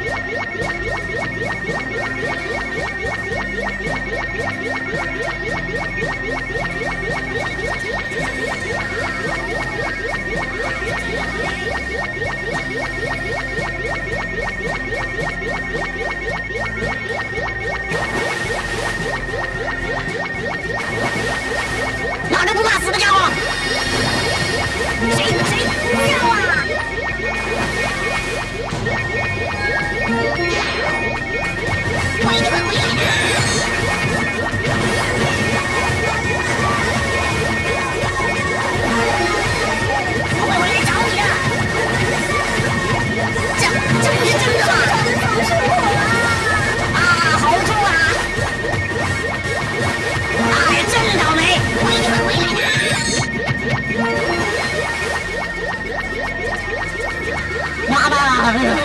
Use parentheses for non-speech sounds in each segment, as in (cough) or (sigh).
Yeah, yeah, yeah, yeah, yeah, yeah, yeah, yeah. 哎 (laughs)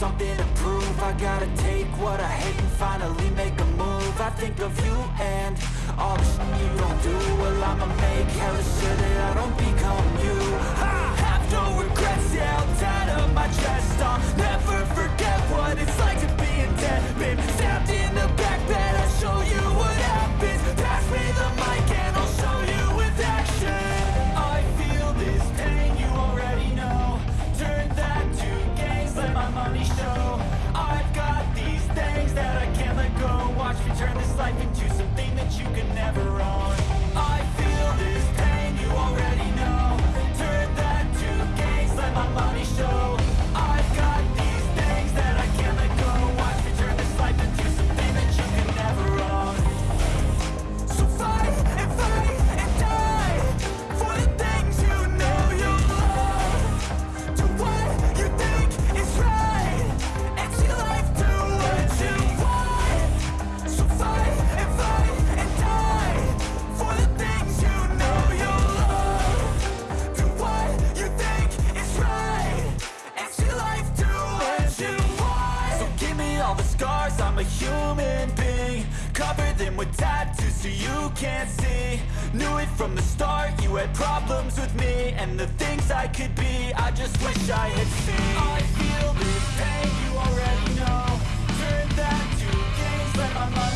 something to prove. I gotta take what I hate and finally make a move. I think of you and all the shit you don't do. Well I'ma make hella sure that I don't become you. I have no regrets, yeah, I'll tie up my chest. I'll never with tattoos so you can't see. Knew it from the start, you had problems with me. And the things I could be, I just wish I had seen. I feel this pain, you already know. Turn that to games, let my mind